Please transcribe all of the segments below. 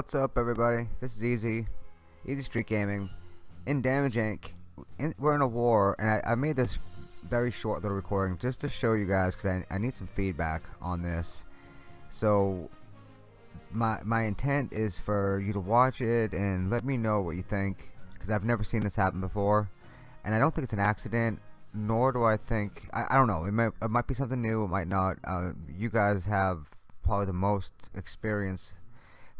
What's up everybody? This is Easy, Easy Street Gaming, in Damage Inc. In, we're in a war and I, I, made this very short little recording just to show you guys because I, I need some feedback on this. So my, my intent is for you to watch it and let me know what you think because I've never seen this happen before and I don't think it's an accident nor do I think I, I don't know it might, it might be something new it might not uh, you guys have probably the most experience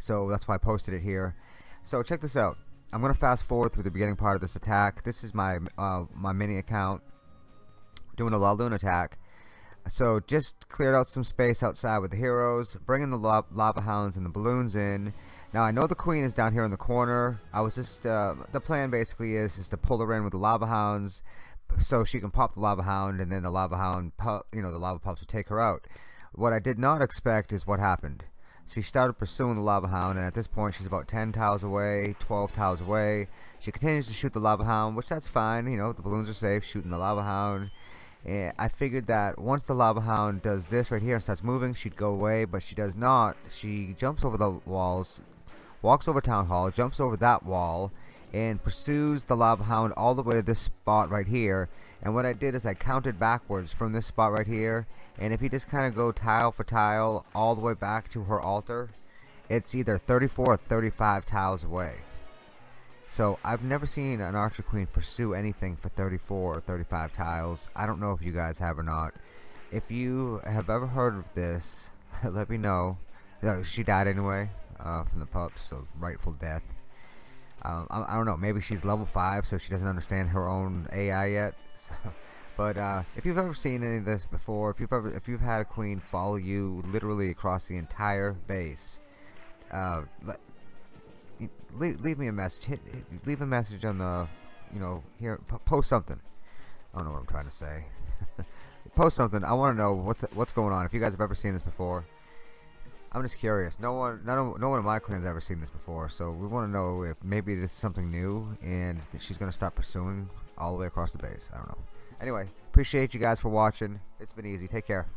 so that's why I posted it here. So check this out. I'm gonna fast forward through the beginning part of this attack. This is my uh, my mini account doing a Laloon attack. So just cleared out some space outside with the heroes bringing the lava hounds and the balloons in. Now I know the queen is down here in the corner. I was just uh, the plan basically is is to pull her in with the lava hounds so she can pop the lava hound and then the lava hound you know the lava pups will take her out. What I did not expect is what happened she started pursuing the lava hound and at this point she's about 10 tiles away 12 tiles away. She continues to shoot the lava hound which that's fine you know the balloons are safe shooting the lava hound. And I figured that once the lava hound does this right here and starts moving she'd go away but she does not. She jumps over the walls walks over town hall jumps over that wall and pursues the lava hound all the way to this spot right here. And what I did is I counted backwards from this spot right here. And if you just kind of go tile for tile all the way back to her altar it's either 34 or 35 tiles away. So I've never seen an archer queen pursue anything for 34 or 35 tiles. I don't know if you guys have or not. If you have ever heard of this let me know. She died anyway uh, from the pups so rightful death um, I, I, don't know. Maybe she's level five, so she doesn't understand her own AI yet. So, but uh, if you've ever seen any of this before, if you've ever, if you've had a queen follow you literally across the entire base, uh, leave, leave me a message. Hit, leave a message on the, you know, here. post something. I don't know what I'm trying to say. post something. I want to know what's what's going on. If you guys have ever seen this before. I'm just curious. No one, none of, no one in my clan's ever seen this before, so we want to know if maybe this is something new and she's gonna start pursuing all the way across the base. I don't know. Anyway, appreciate you guys for watching. It's been easy. Take care.